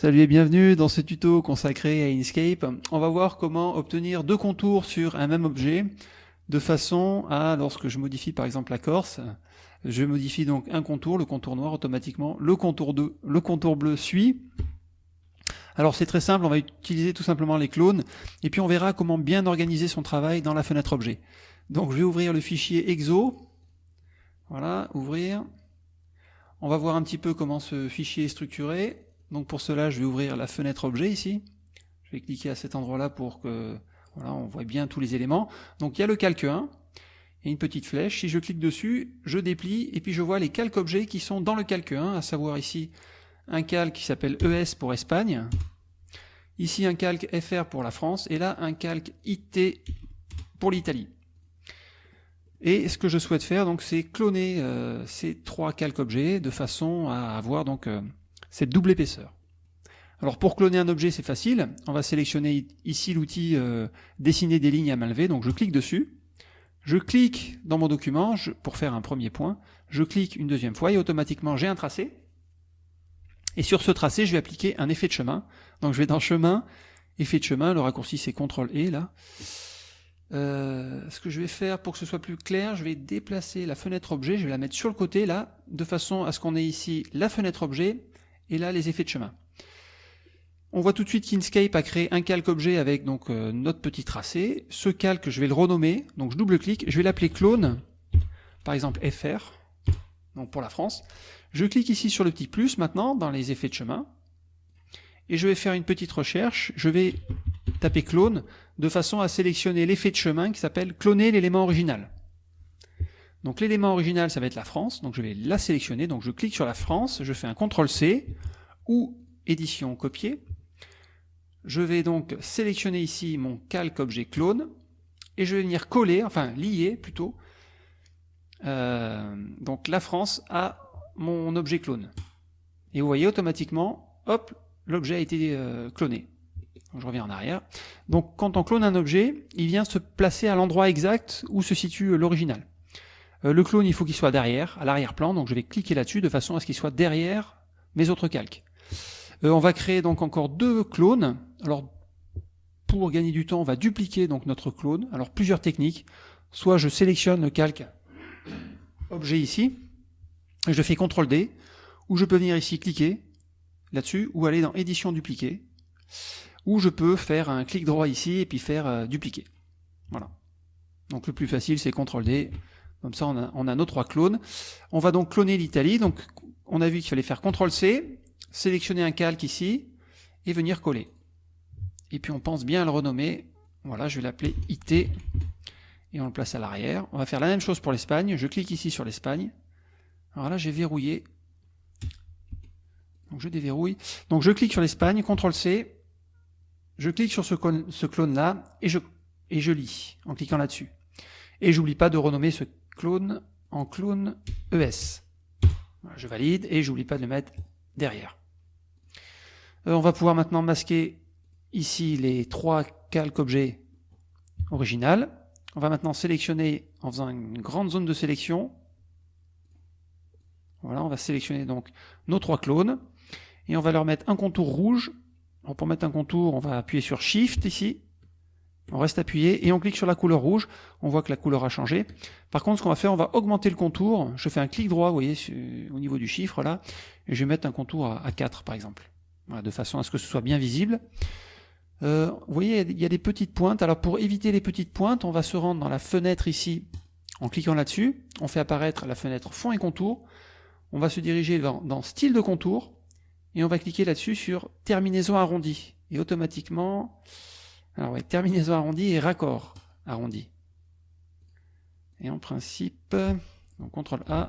Salut et bienvenue dans ce tuto consacré à Inkscape. On va voir comment obtenir deux contours sur un même objet de façon à, lorsque je modifie par exemple la corse, je modifie donc un contour, le contour noir automatiquement, le contour, le contour bleu suit. Alors c'est très simple, on va utiliser tout simplement les clones et puis on verra comment bien organiser son travail dans la fenêtre objet. Donc je vais ouvrir le fichier exo, voilà, ouvrir. On va voir un petit peu comment ce fichier est structuré. Donc pour cela, je vais ouvrir la fenêtre objet ici. Je vais cliquer à cet endroit-là pour que voilà, on voit bien tous les éléments. Donc il y a le calque 1 et une petite flèche. Si je clique dessus, je déplie et puis je vois les calques objets qui sont dans le calque 1, à savoir ici un calque qui s'appelle ES pour Espagne, ici un calque FR pour la France et là un calque IT pour l'Italie. Et ce que je souhaite faire, donc, c'est cloner euh, ces trois calques objets de façon à avoir donc euh, cette double épaisseur. Alors pour cloner un objet, c'est facile. On va sélectionner ici l'outil euh, dessiner des lignes à main levée. Donc je clique dessus. Je clique dans mon document pour faire un premier point. Je clique une deuxième fois et automatiquement j'ai un tracé. Et sur ce tracé, je vais appliquer un effet de chemin. Donc je vais dans chemin, effet de chemin, le raccourci c'est CTRL E là. Euh, ce que je vais faire pour que ce soit plus clair, je vais déplacer la fenêtre objet, je vais la mettre sur le côté là, de façon à ce qu'on ait ici la fenêtre objet et là les effets de chemin. On voit tout de suite qu'Inkscape a créé un calque objet avec donc euh, notre petit tracé. Ce calque, je vais le renommer, donc je double-clique, je vais l'appeler clone, par exemple FR, donc pour la France. Je clique ici sur le petit plus maintenant dans les effets de chemin, et je vais faire une petite recherche, je vais taper clone de façon à sélectionner l'effet de chemin qui s'appelle cloner l'élément original. Donc l'élément original, ça va être la France, donc je vais la sélectionner, donc je clique sur la France, je fais un CTRL-C, ou édition copier. Je vais donc sélectionner ici mon calque objet clone, et je vais venir coller, enfin lier plutôt, euh, donc la France à mon objet clone. Et vous voyez automatiquement, hop, l'objet a été euh, cloné. je reviens en arrière. Donc quand on clone un objet, il vient se placer à l'endroit exact où se situe l'original. Euh, le clone, il faut qu'il soit derrière, à l'arrière-plan, donc je vais cliquer là-dessus de façon à ce qu'il soit derrière mes autres calques. Euh, on va créer donc encore deux clones. Alors, pour gagner du temps, on va dupliquer donc notre clone. Alors, plusieurs techniques. Soit je sélectionne le calque objet ici, et je fais CTRL D, ou je peux venir ici cliquer là-dessus, ou aller dans édition dupliquer, ou je peux faire un clic droit ici et puis faire euh, dupliquer. Voilà. Donc le plus facile c'est CTRL D, comme ça, on a, nos trois clones. On va donc cloner l'Italie. Donc, on a vu qu'il fallait faire CTRL-C, sélectionner un calque ici, et venir coller. Et puis, on pense bien à le renommer. Voilà, je vais l'appeler IT, et on le place à l'arrière. On va faire la même chose pour l'Espagne. Je clique ici sur l'Espagne. Alors là, j'ai verrouillé. Donc, je déverrouille. Donc, je clique sur l'Espagne, CTRL-C, je clique sur ce, clone-là, et je, et je lis, en cliquant là-dessus. Et j'oublie pas de renommer ce clone en clone ES. je valide et j'oublie pas de le mettre derrière. Euh, on va pouvoir maintenant masquer ici les trois calques objets original. On va maintenant sélectionner en faisant une grande zone de sélection. Voilà, on va sélectionner donc nos trois clones et on va leur mettre un contour rouge. pour mettre un contour, on va appuyer sur Shift ici on reste appuyé et on clique sur la couleur rouge. On voit que la couleur a changé. Par contre, ce qu'on va faire, on va augmenter le contour. Je fais un clic droit, vous voyez, au niveau du chiffre là, et je vais mettre un contour à 4 par exemple. de façon à ce que ce soit bien visible. Euh, vous voyez, il y a des petites pointes. Alors pour éviter les petites pointes, on va se rendre dans la fenêtre ici, en cliquant là-dessus. On fait apparaître la fenêtre fond et contour. On va se diriger dans, dans style de contour, et on va cliquer là-dessus sur terminaison arrondie. Et automatiquement, alors ouais, terminaison arrondie et raccord arrondi. Et en principe, on contrôle A.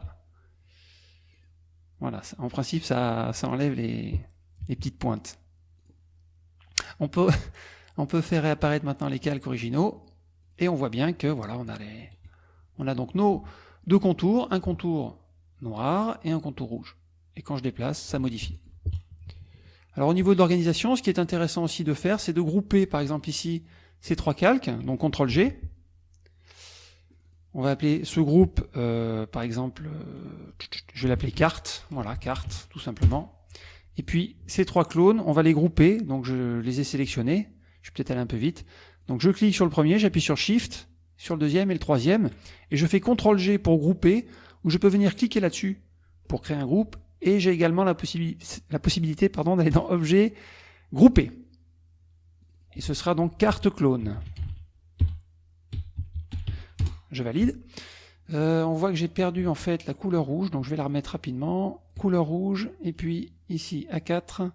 Voilà, en principe, ça, ça enlève les, petites pointes. On peut, on peut faire réapparaître maintenant les calques originaux, et on voit bien que voilà, on a on a donc nos deux contours, un contour noir et un contour rouge. Et quand je déplace, ça modifie. Alors au niveau de l'organisation, ce qui est intéressant aussi de faire, c'est de grouper par exemple ici ces trois calques, donc CTRL G. On va appeler ce groupe, euh, par exemple, euh, je vais l'appeler carte, voilà, carte, tout simplement. Et puis ces trois clones, on va les grouper, donc je les ai sélectionnés, je vais peut-être aller un peu vite. Donc je clique sur le premier, j'appuie sur Shift, sur le deuxième et le troisième, et je fais CTRL-G pour grouper, ou je peux venir cliquer là-dessus pour créer un groupe, et j'ai également la, la possibilité d'aller dans Objet, Grouper. Et ce sera donc carte clone. Je valide. Euh, on voit que j'ai perdu en fait la couleur rouge, donc je vais la remettre rapidement. Couleur rouge, et puis ici A4,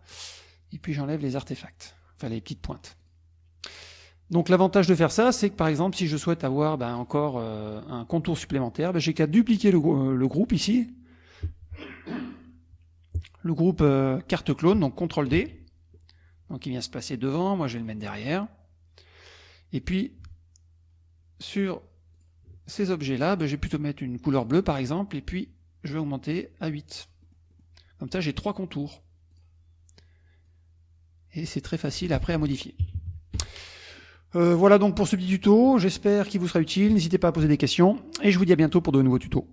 et puis j'enlève les artefacts, enfin les petites pointes. Donc l'avantage de faire ça, c'est que par exemple, si je souhaite avoir ben, encore euh, un contour supplémentaire, ben, j'ai qu'à dupliquer le, le, groupe ici, le groupe euh, carte clone, donc CTRL D, donc il vient se placer devant, moi je vais le mettre derrière, et puis sur ces objets-là, ben, je vais plutôt mettre une couleur bleue par exemple, et puis je vais augmenter à 8. Comme ça j'ai trois contours. Et c'est très facile après à modifier. Euh, voilà donc pour ce petit tuto, j'espère qu'il vous sera utile, n'hésitez pas à poser des questions, et je vous dis à bientôt pour de nouveaux tutos.